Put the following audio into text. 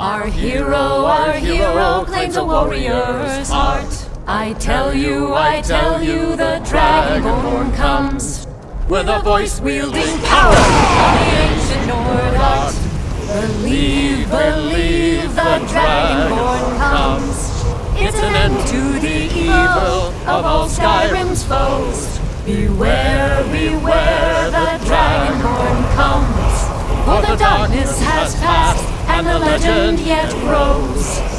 Our hero, our hero claims a warrior's heart. I tell you, I tell you, the Dragonborn comes with a voice wielding power the ancient Nord art. Believe, believe, the Dragonborn comes. It's an end to the evil of all Skyrim's foes. Beware, beware, the Dragonborn comes. For the darkness has passed, and the legend yet grows.